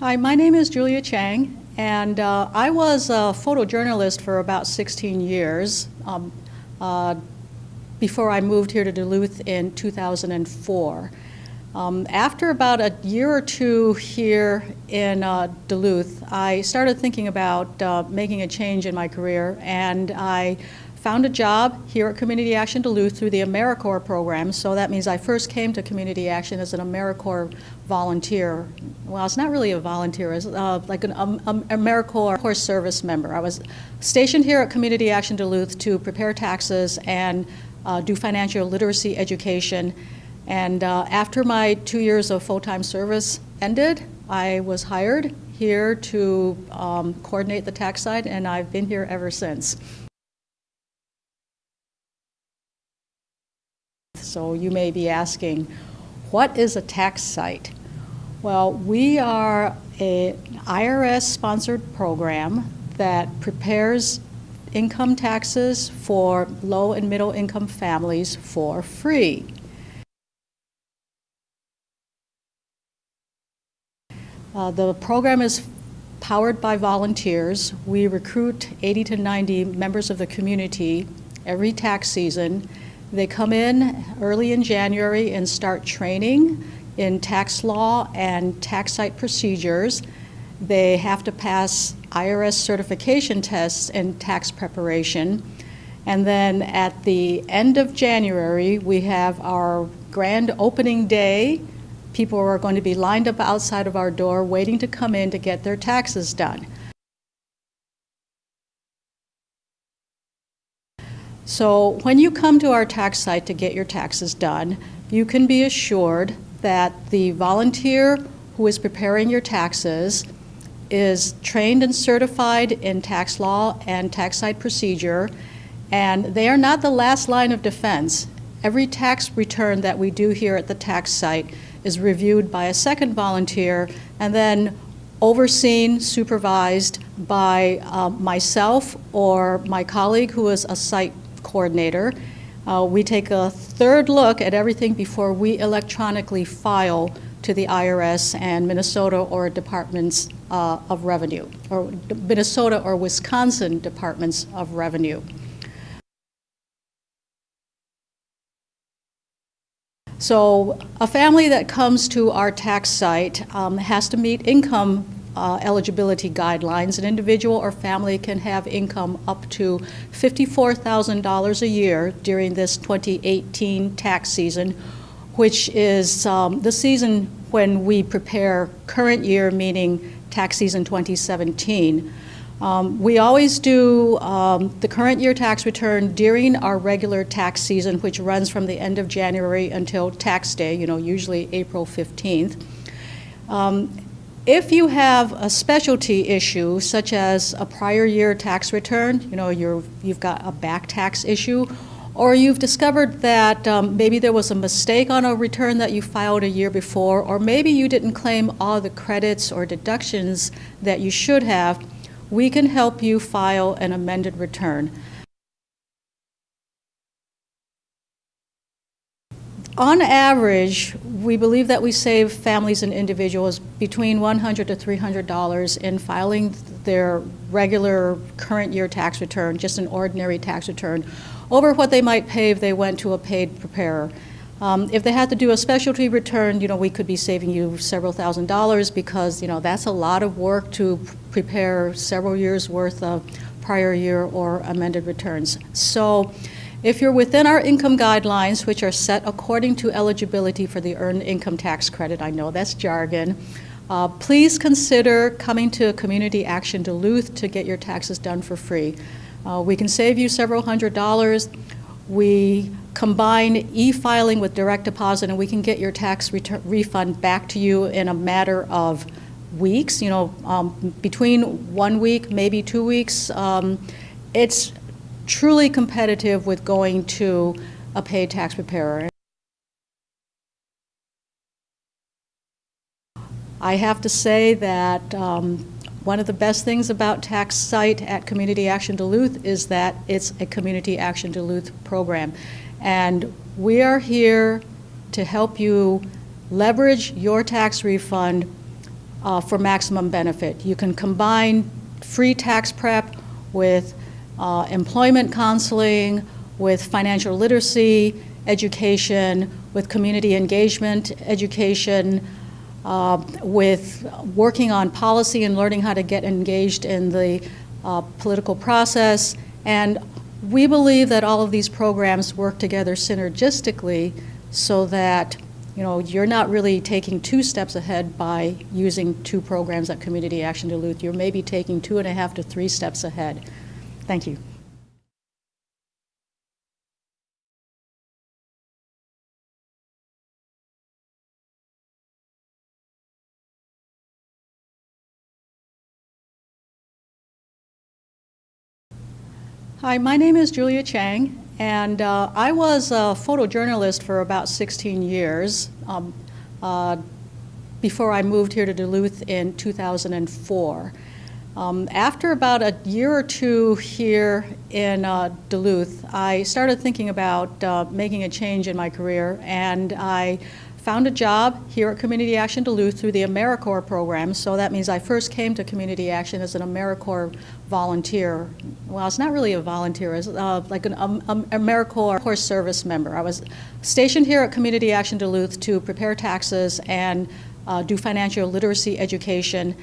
Hi, my name is Julia Chang, and uh, I was a photojournalist for about 16 years um, uh, before I moved here to Duluth in 2004. Um, after about a year or two here in uh, Duluth, I started thinking about uh, making a change in my career, and I found a job here at Community Action Duluth through the AmeriCorps program. So that means I first came to Community Action as an AmeriCorps volunteer. Well, it's not really a volunteer, it's uh, like an um, um, AmeriCorps service member. I was stationed here at Community Action Duluth to prepare taxes and uh, do financial literacy education. And uh, after my two years of full-time service ended, I was hired here to um, coordinate the tax site, and I've been here ever since. So you may be asking, what is a tax site? Well, we are an IRS-sponsored program that prepares income taxes for low and middle income families for free. Uh, the program is powered by volunteers. We recruit 80 to 90 members of the community every tax season they come in early in January and start training in tax law and tax site procedures. They have to pass IRS certification tests in tax preparation. And then at the end of January, we have our grand opening day. People are going to be lined up outside of our door waiting to come in to get their taxes done. So when you come to our tax site to get your taxes done, you can be assured that the volunteer who is preparing your taxes is trained and certified in tax law and tax site procedure, and they are not the last line of defense. Every tax return that we do here at the tax site is reviewed by a second volunteer and then overseen, supervised by uh, myself or my colleague who is a site coordinator. Uh, we take a third look at everything before we electronically file to the IRS and Minnesota or departments uh, of revenue, or Minnesota or Wisconsin departments of revenue. So a family that comes to our tax site um, has to meet income uh, eligibility guidelines, an individual or family can have income up to $54,000 a year during this 2018 tax season, which is um, the season when we prepare current year, meaning tax season 2017. Um, we always do um, the current year tax return during our regular tax season, which runs from the end of January until tax day, you know, usually April 15th. Um, if you have a specialty issue, such as a prior year tax return, you know, you have got a back tax issue, or you've discovered that um, maybe there was a mistake on a return that you filed a year before, or maybe you didn't claim all the credits or deductions that you should have, we can help you file an amended return. On average, we believe that we save families and individuals between 100 to $300 in filing their regular current year tax return, just an ordinary tax return, over what they might pay if they went to a paid preparer. Um, if they had to do a specialty return, you know, we could be saving you several thousand dollars because, you know, that's a lot of work to prepare several years worth of prior year or amended returns. So if you're within our income guidelines, which are set according to eligibility for the Earned Income Tax Credit, I know that's jargon, uh, please consider coming to Community Action Duluth to get your taxes done for free. Uh, we can save you several hundred dollars. We combine e-filing with direct deposit and we can get your tax refund back to you in a matter of weeks, you know, um, between one week, maybe two weeks. Um, it's truly competitive with going to a paid tax preparer. I have to say that um, one of the best things about Tax Site at Community Action Duluth is that it's a Community Action Duluth program. And we are here to help you leverage your tax refund uh, for maximum benefit. You can combine free tax prep with uh, employment counseling, with financial literacy education, with community engagement education, uh, with working on policy and learning how to get engaged in the uh, political process. And we believe that all of these programs work together synergistically so that you know, you're not really taking two steps ahead by using two programs at Community Action Duluth. You're maybe taking two and a half to three steps ahead. Thank you. Hi, my name is Julia Chang, and uh, I was a photojournalist for about 16 years um, uh, before I moved here to Duluth in 2004. Um, after about a year or two here in uh, Duluth, I started thinking about uh, making a change in my career, and I found a job here at Community Action Duluth through the AmeriCorps program. So that means I first came to Community Action as an AmeriCorps volunteer. Well, it's not really a volunteer, it's uh, like an um, um, AmeriCorps service member. I was stationed here at Community Action Duluth to prepare taxes and uh, do financial literacy education.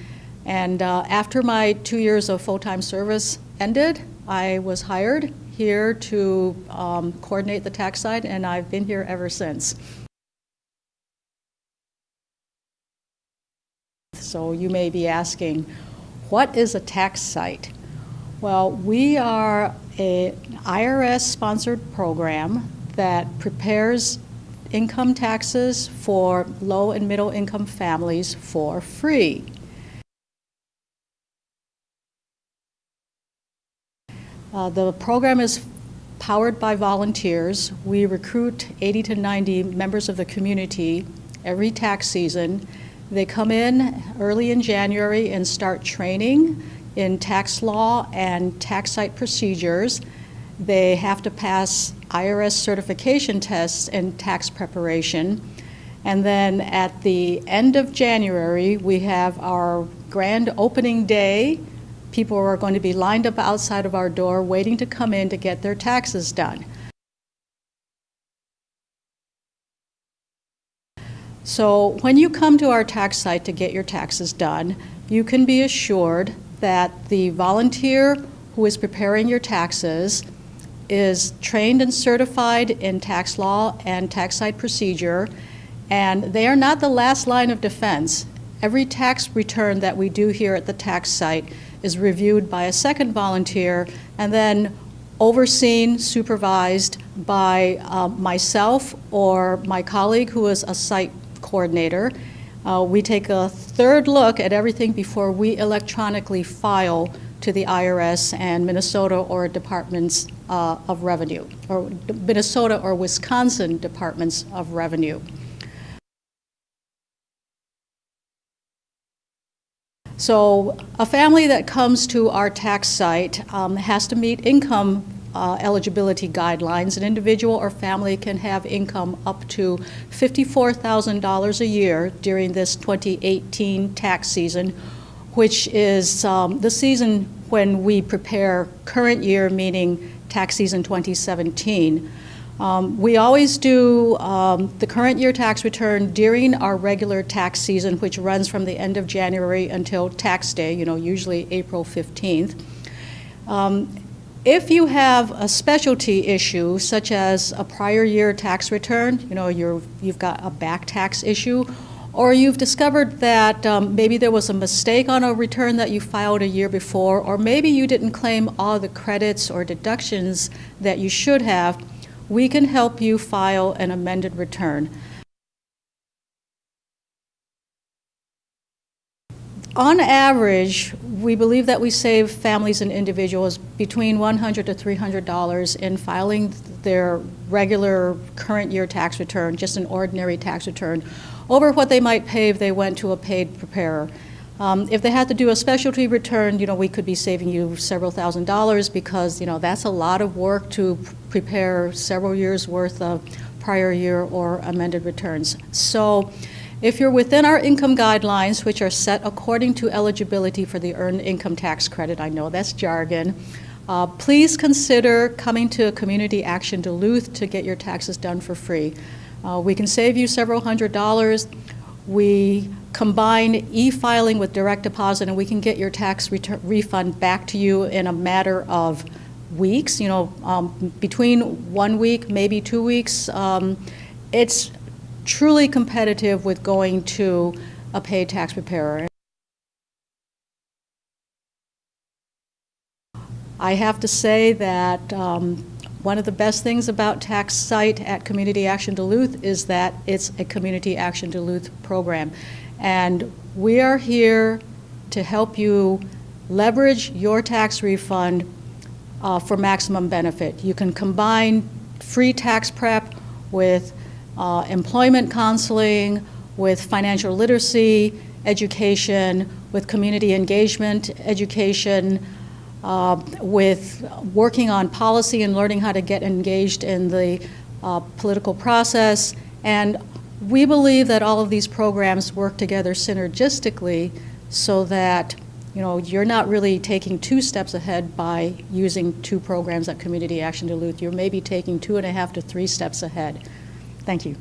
And uh, after my two years of full-time service ended, I was hired here to um, coordinate the tax site, and I've been here ever since. So you may be asking, what is a tax site? Well, we are an IRS-sponsored program that prepares income taxes for low and middle income families for free. Uh, the program is powered by volunteers. We recruit 80 to 90 members of the community every tax season they come in early in January and start training in tax law and tax site procedures. They have to pass IRS certification tests in tax preparation. And then at the end of January, we have our grand opening day. People are going to be lined up outside of our door waiting to come in to get their taxes done. So when you come to our tax site to get your taxes done, you can be assured that the volunteer who is preparing your taxes is trained and certified in tax law and tax site procedure, and they are not the last line of defense. Every tax return that we do here at the tax site is reviewed by a second volunteer and then overseen, supervised by uh, myself or my colleague who is a site coordinator. Uh, we take a third look at everything before we electronically file to the IRS and Minnesota or departments uh, of revenue, or Minnesota or Wisconsin departments of revenue. So a family that comes to our tax site um, has to meet income uh, eligibility guidelines, an individual or family can have income up to $54,000 a year during this 2018 tax season, which is um, the season when we prepare current year, meaning tax season 2017. Um, we always do um, the current year tax return during our regular tax season, which runs from the end of January until tax day, you know, usually April 15th. Um, if you have a specialty issue, such as a prior year tax return, you know, you have got a back tax issue, or you've discovered that um, maybe there was a mistake on a return that you filed a year before, or maybe you didn't claim all the credits or deductions that you should have, we can help you file an amended return. On average, we believe that we save families and individuals between 100 to $300 in filing their regular current year tax return, just an ordinary tax return, over what they might pay if they went to a paid preparer. Um, if they had to do a specialty return, you know, we could be saving you several thousand dollars because, you know, that's a lot of work to prepare several years worth of prior year or amended returns. So If you're within our income guidelines, which are set according to eligibility for the Earned Income Tax Credit, I know that's jargon, uh, please consider coming to Community Action Duluth to get your taxes done for free. Uh, We can save you several hundred dollars. We combine e-filing with direct deposit, and we can get your tax refund back to you in a matter of weeks, you know, um, between one week, maybe two weeks. Um, It's truly competitive with going to a paid tax preparer. I have to say that um, one of the best things about Tax Site at Community Action Duluth is that it's a Community Action Duluth program. And we are here to help you leverage your tax refund uh, for maximum benefit. You can combine free tax prep with uh, employment counseling, with financial literacy, education, with community engagement, education, uh, with working on policy and learning how to get engaged in the uh, political process. And we believe that all of these programs work together synergistically so that you know, you're not really taking two steps ahead by using two programs at Community Action Duluth. You're maybe taking two and a half to three steps ahead. Thank you.